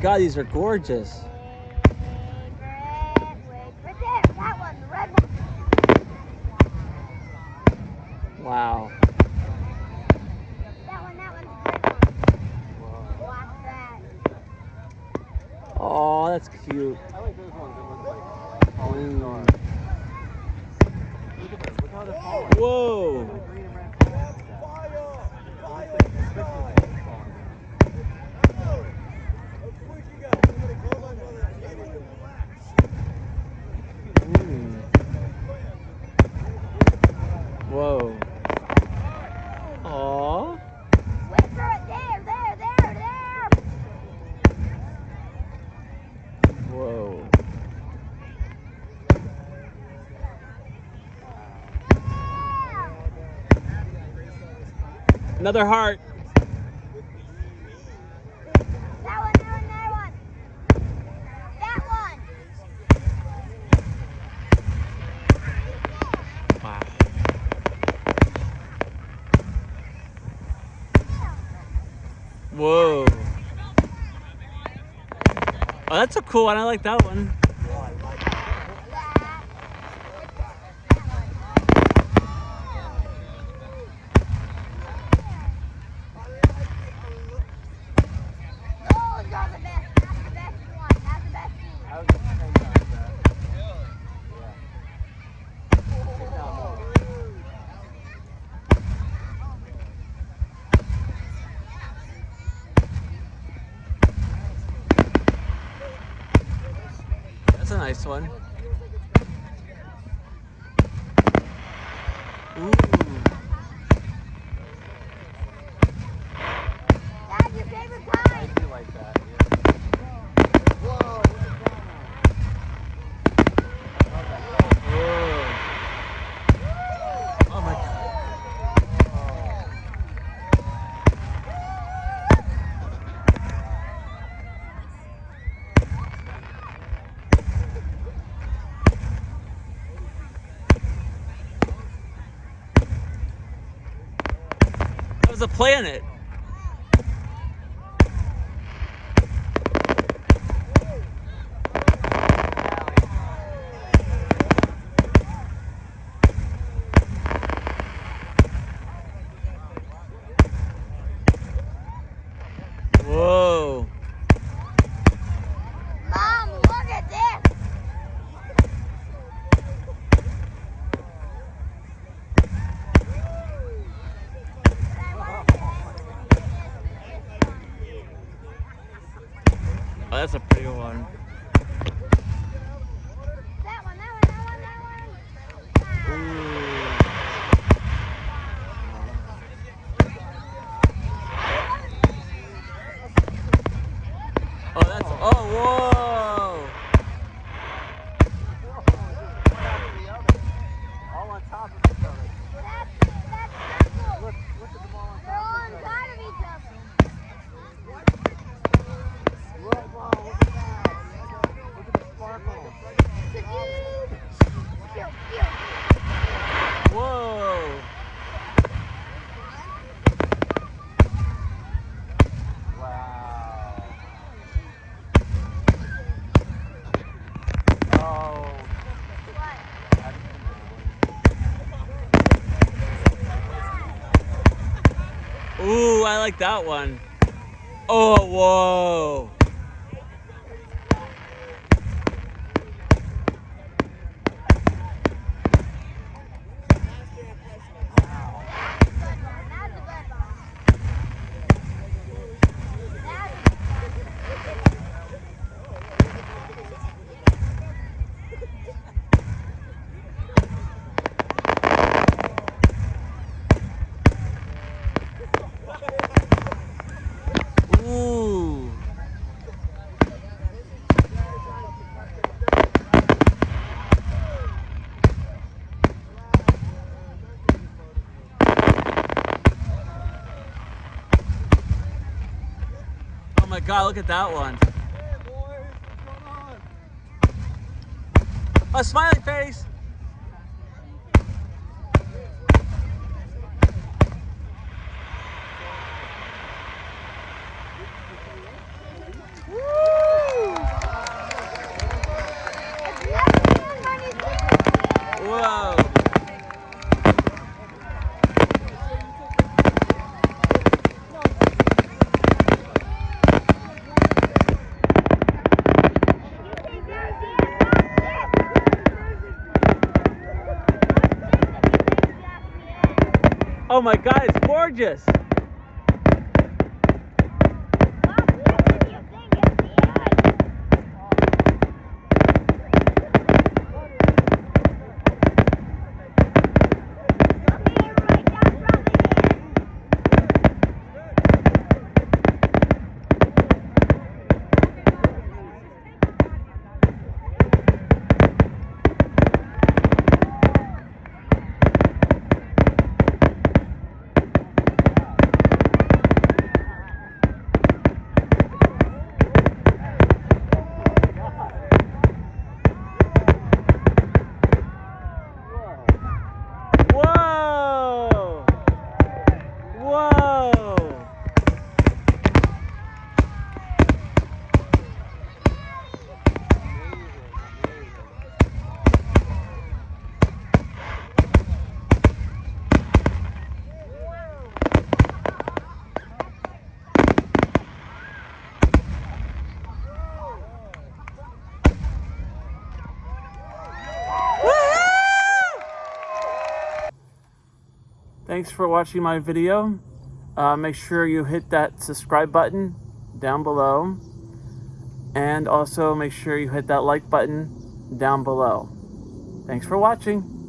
God, these are gorgeous. Another heart. Whoa. Oh, that's a cool one. I like that one. nice one. the planet. Oh, that's, oh, whoa. Ooh, I like that one. Oh, whoa. my God, look at that one. Hey boys, A smiley face. Whoa. Oh my god, it's gorgeous. Thanks for watching my video. Uh, make sure you hit that subscribe button down below. And also make sure you hit that like button down below. Thanks for watching.